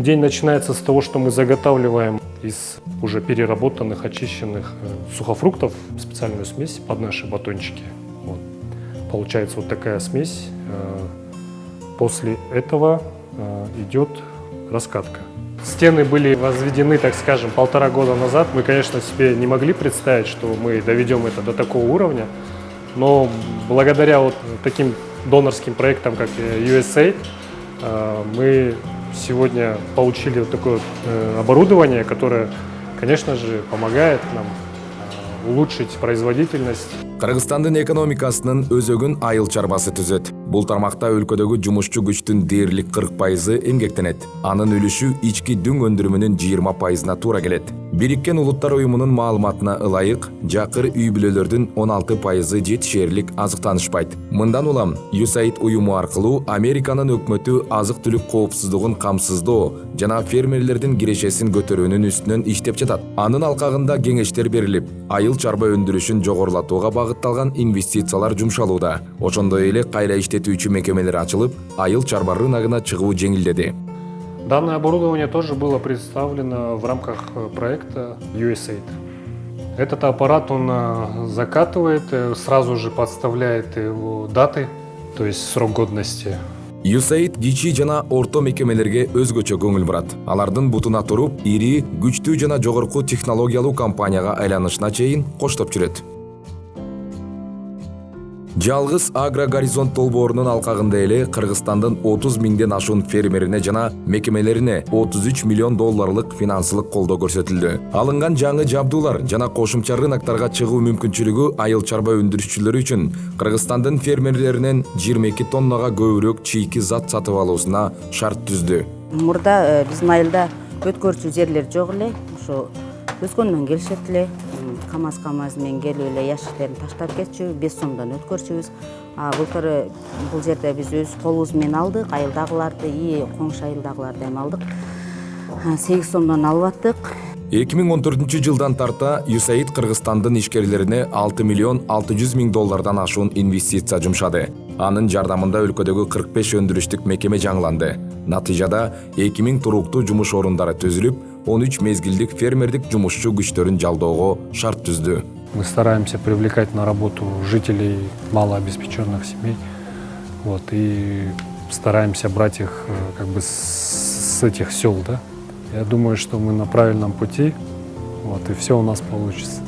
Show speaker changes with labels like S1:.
S1: День начинается с того, что мы заготавливаем из уже переработанных, очищенных э, сухофруктов специальную смесь под наши батончики. Вот. Получается вот такая смесь. Э, После этого э, идет раскатка. Стены были возведены, так скажем, полтора года назад. Мы, конечно, себе не могли представить, что мы доведем это до такого уровня. Но благодаря вот таким донорским проектам, как USAID, мы сегодня получили вот такое вот, э, оборудование, которое, конечно же, помогает нам э, улучшить производительность.
S2: кыргызстандын экономикасынын өзөгүн айыл чарбасы түзөт. Бул тармакта өлкөдөгү жумушчу күчтүн дээрлик кырк пайызы эмгектенет. Анын үлүшү ички дүң өндүрүмүнүн жыйырма пайызына туура келет. Бириккен улуттар уюмунун маалыматына ылайык жакыр үй бүлөлөрдүн он алты пайызы жетишээрлик азыктанышпайт мындан улам юсаид уюму аркылуу американын өкмөтү азык түлүк коопсуздугун камсыздоо жана фермерлердин кирешесин көтөрүүнүн үстүнөн иштеп жатат. Анын алкагында кеңештер берилип айыл чарба өндүрүшүн жогорулатууга багытталган инвестициялар жумшалууда. Ошондой эле кайра иштетүүчү мекемелер ачылып айыл чарба рыногуна чыгуу жеңилдеди.
S1: Данное оборудование тоже было представлено в рамках э, проекта USAID. Этот аппарат он э, закатывает, э, сразу же подставляет его даты, то есть срок годности.
S2: USAID кичи жана орто мекемелерге өзгөчө көңүл бурат алардын бутуна туруп ири күчтүү жана жогорку технологиялуу компанияга айланышына чейин коштоп жүрөт жалгыз агро горизонт долбоорунун алкагында эле кыргызстандын отуз миңден ашуун фермерине жана мекемелерине отуз үч миллион долларлык финансылык колдоо көрсөтүлдү. Алынган жаңы жабдуулар жана кошумча рынокторго чыгуу мүмкүнчүлүгү айыл чарба өндүрүшчүлөрү үчүн кыргызстандын фермерлеринен жыйырма эки тоннага көбүрөөк чийки зат сатып алуусуна шарт түздү.
S3: Мурда э, биздин айылда өткөрчү жерлер жок эле ошо өскөндөн келишет эле. Камаз камаз менен келип эле ящиктерин таштап кетчү беш сомдон өткөрчүбүз. Былтыр бул жерде биз өз колубуз менен алдык айылдагыларды и коңшу айылдагыларды эми алдык сегиз сомдон алып аттык.
S2: Эки миң он төртүнчү жылдан тарта юсаид кыргызстандын ишкерлерине алты миллион алты жүз миң доллардан ашуун инвестиция жумшады. Анын жардамында өлкөдөгү кырк беш өндүрүштүк мекеме жаңыланды. Натыйжада эки миң туруктуу жумуш орундары түзүлүп он үч мезгилдик фермердик жумушчу күчтөрүн жалдоого шарт түздү
S1: Мы стараемся привлекать на работу жителей малообеспеченных семей. Вот, и стараемся брать их э, как бы с с этих сел. Да? Я думаю, что мы на правильном пути, вот, и все у нас получится.